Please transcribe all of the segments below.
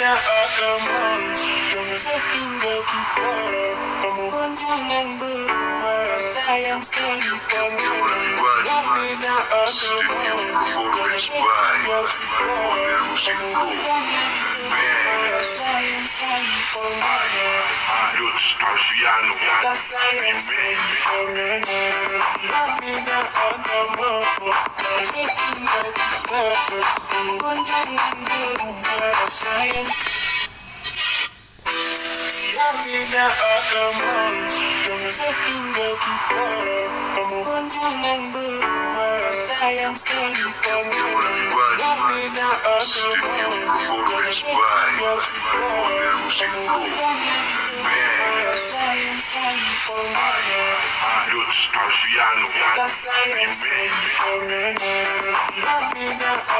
seakan Sehingga kita Kunjungan berubah Sayang sekali panggilan Berbeda agama Sehingga kita Kunjungan Sayang sekali panggilan Lutz Alfiano Tak sayang sekali panggilan Berbeda agama Sehingga kita tidak akan menghitung sehingga kita jangan sayang sekali sayang sekali Yang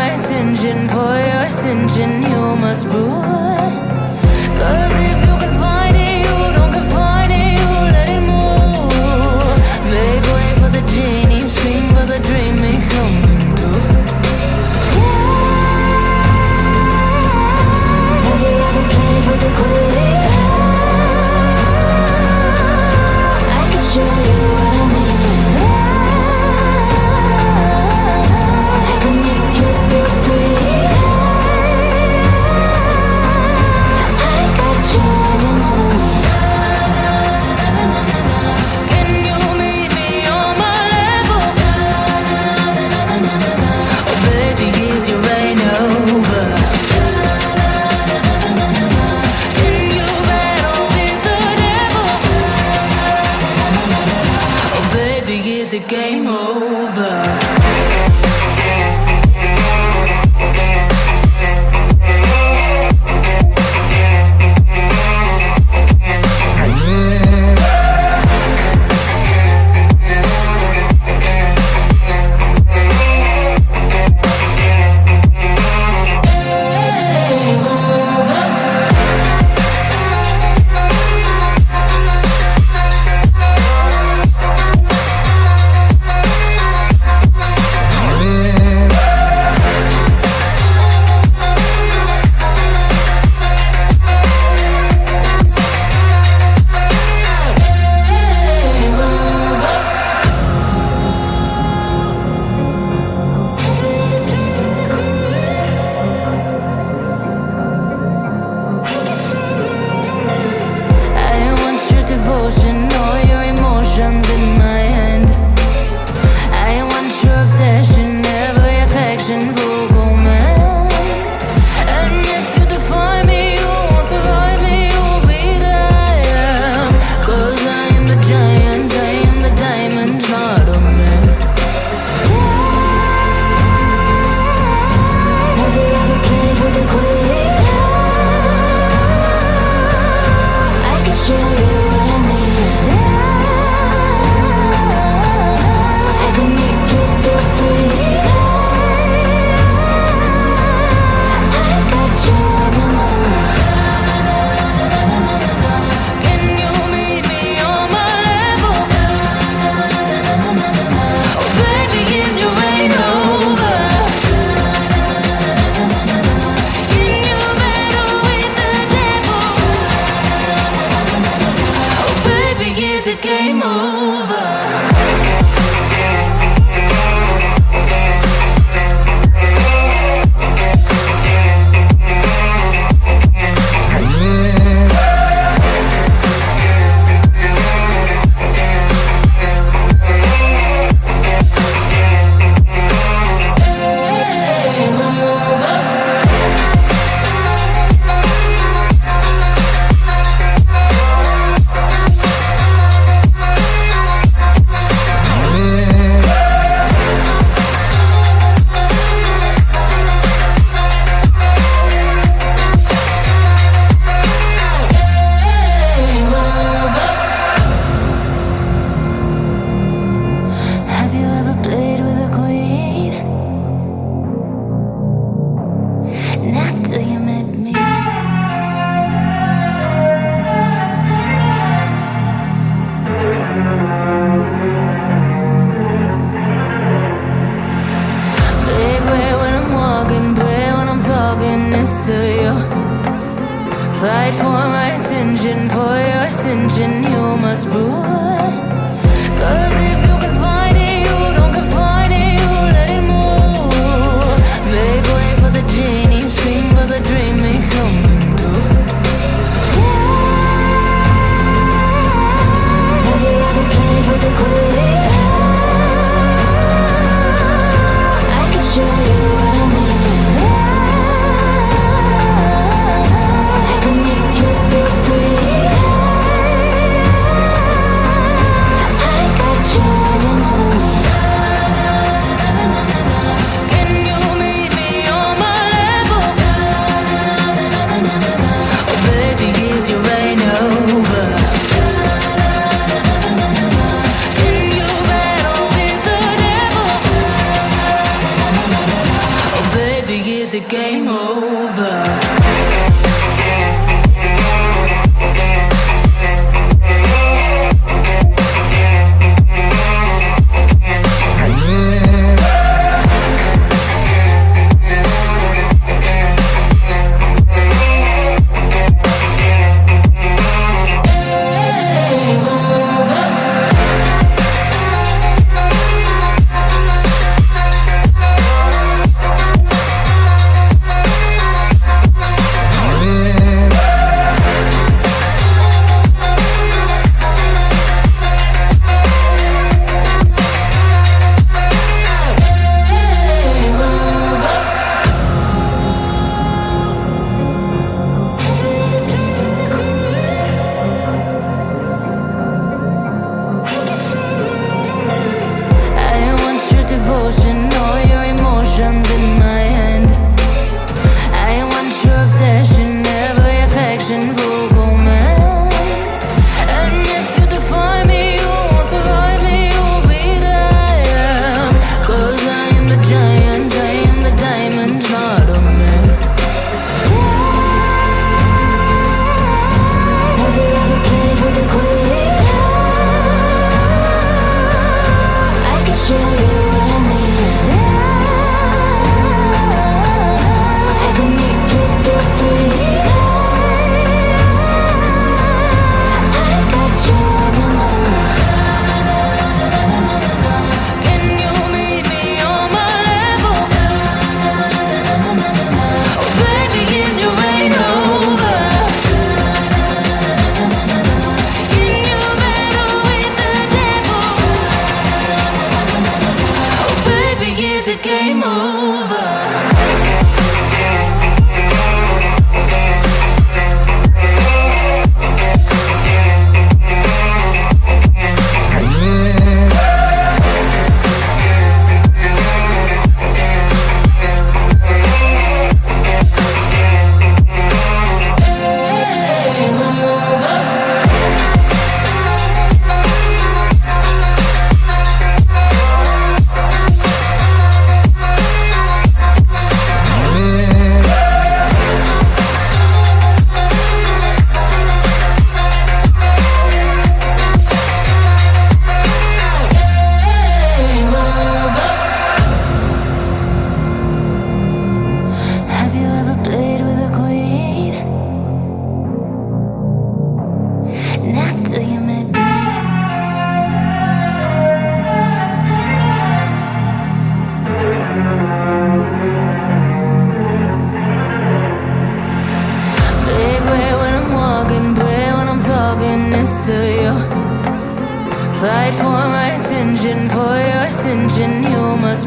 my attention for your ascension. You must.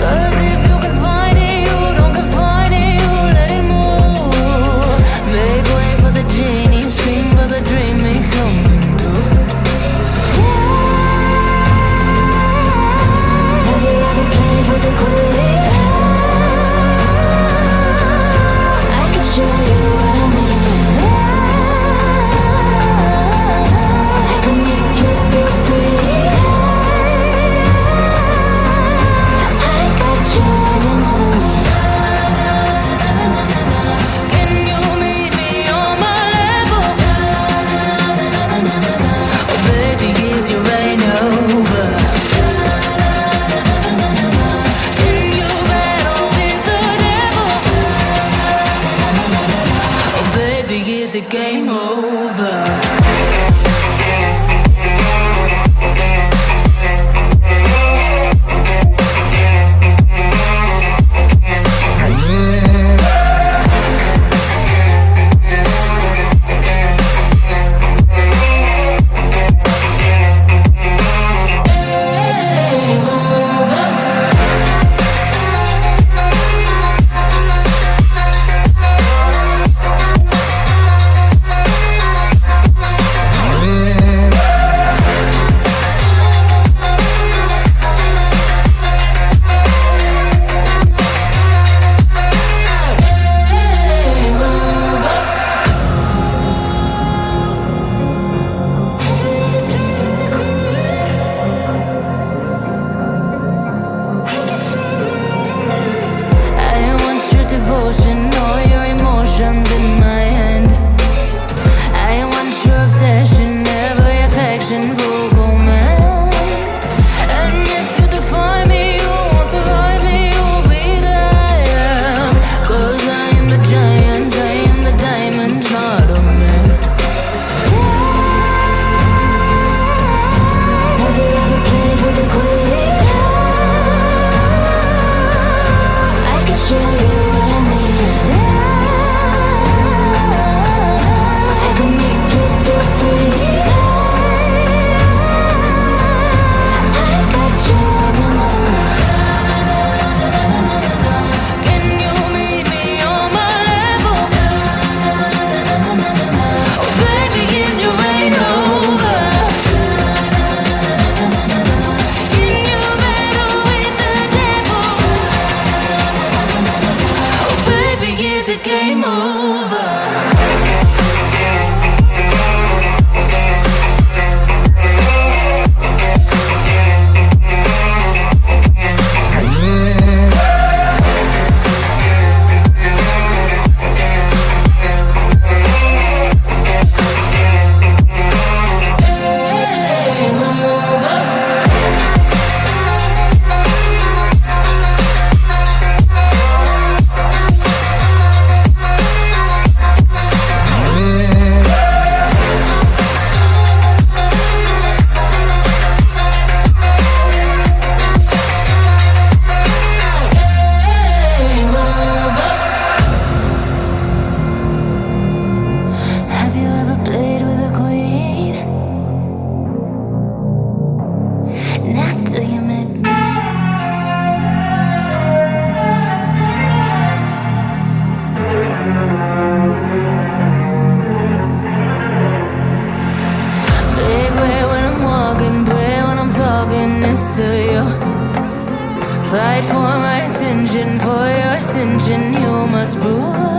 Cause if you it, you don't confine it, you let it move. Make way for the. Fight for my attention, for your ascension, you must rule.